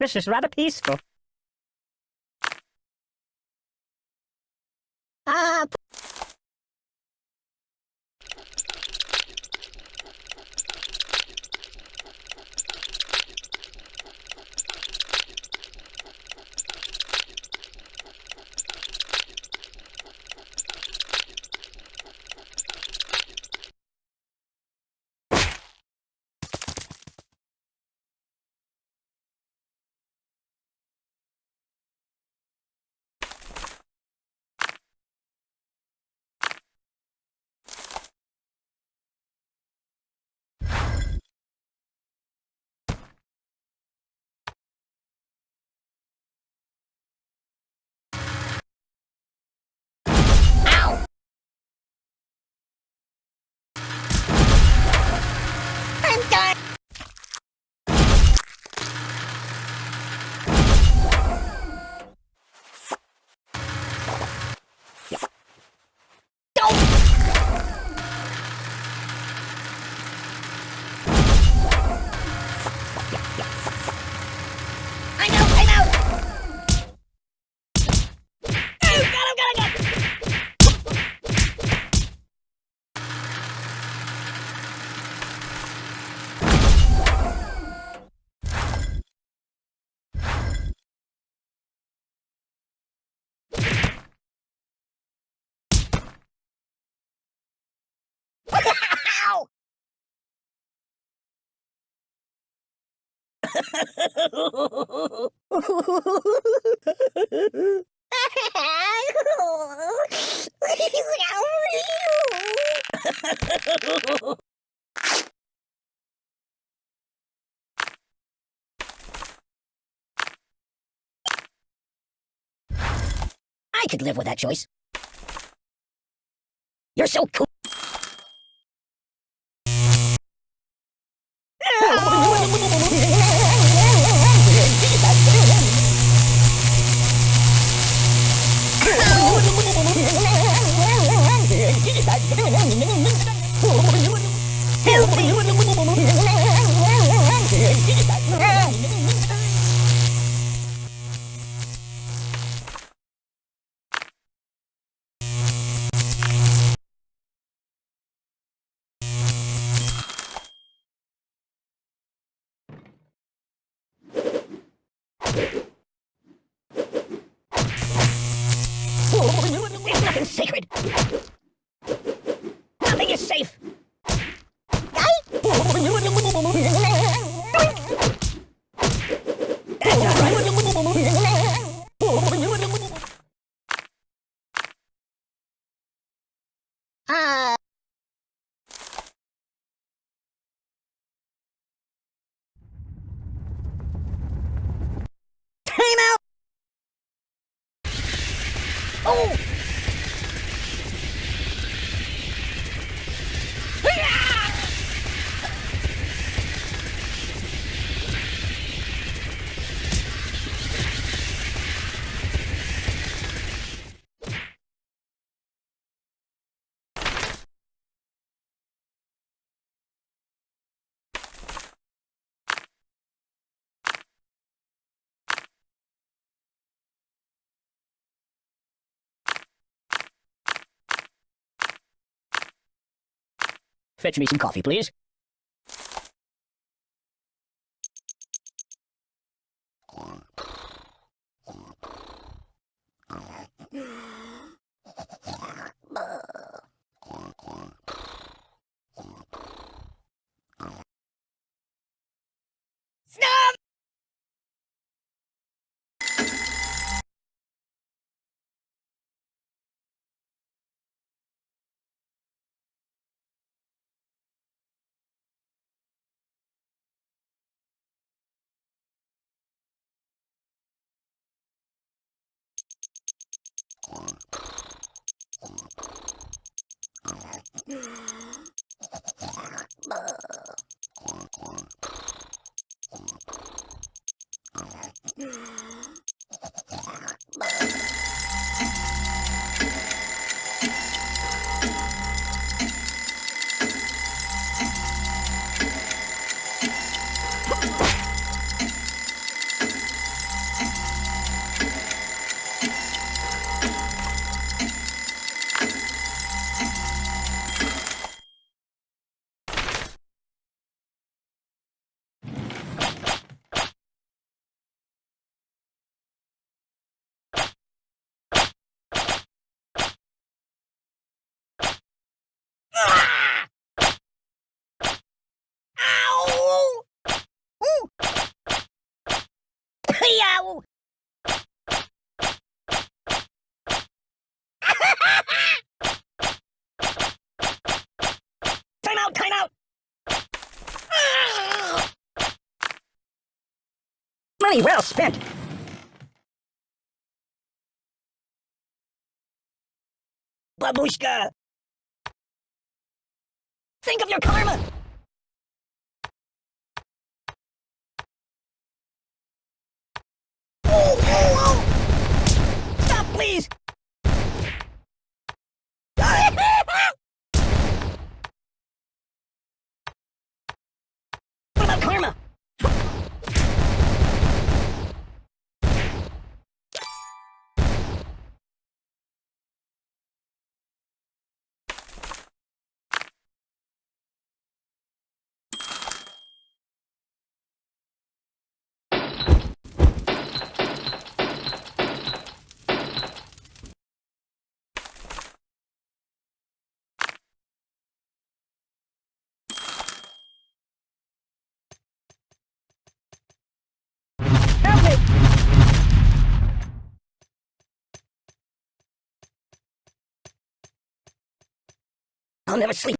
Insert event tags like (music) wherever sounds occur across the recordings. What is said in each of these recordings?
This is rather peaceful. Ah, I'm done. I'm out, I'm out! Oh, got him, got him, got him! Ow! I could live with that choice. You're so cool. Oh! Fetch me some coffee, please. (gasps) Quack, quack. Money well spent. Babushka! Think of your karma! Oh, oh, oh! Stop, please! what about karma? Help me! I'll never sleep.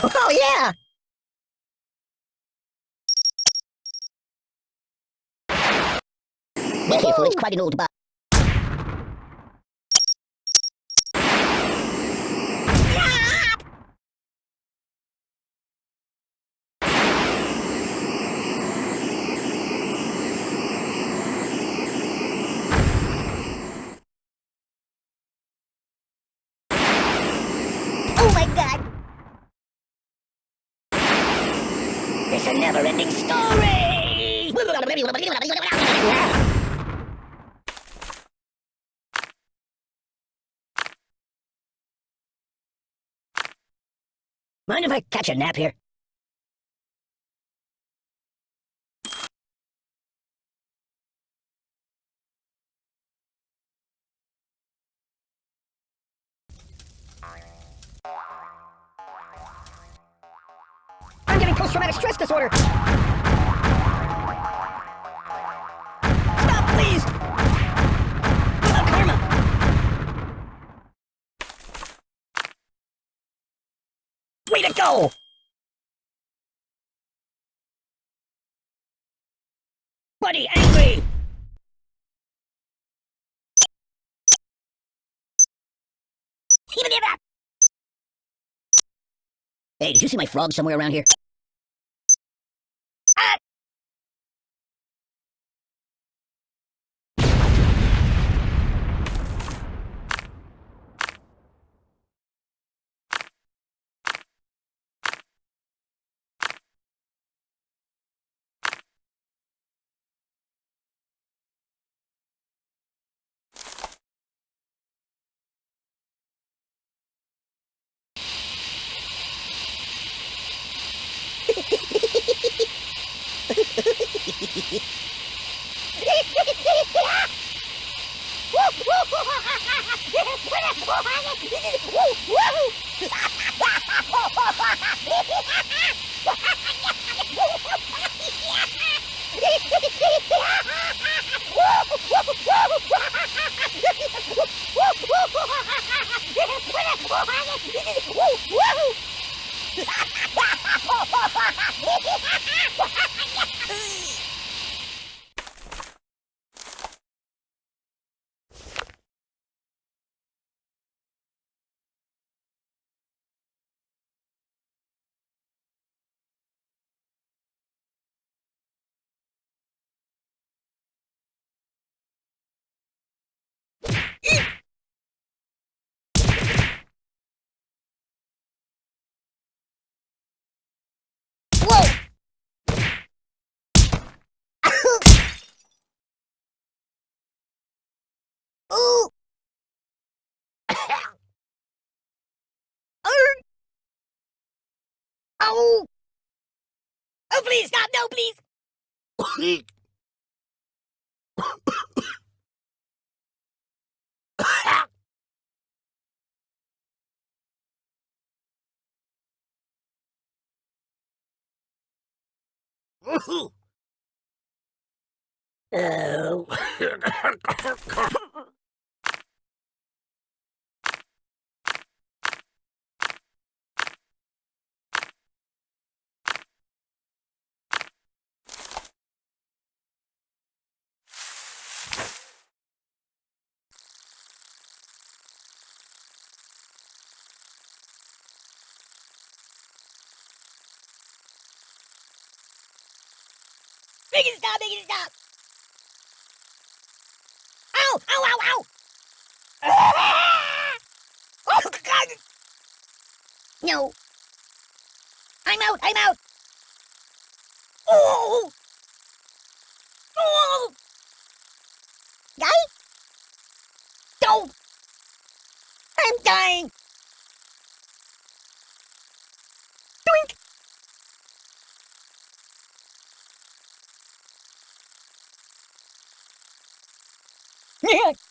Oh, yeah! It's quite an old bar. Oh my god! It's a never-ending story! Mind if I catch a nap here? Post-traumatic stress disorder! Stop, please! What about karma? Way to go! Buddy, angry! Hey, did you see my frog somewhere around here? Põe a porrada! Ooh! Arr! Ow! Oh, please, stop! No, please! Oh. Make it stop, make stop! Ow! Ow, ow, ow! Ah! Oh, God! No. I'm out, I'm out! Oh! Oh! Die? Don't! I'm dying! (laughs) Yeah.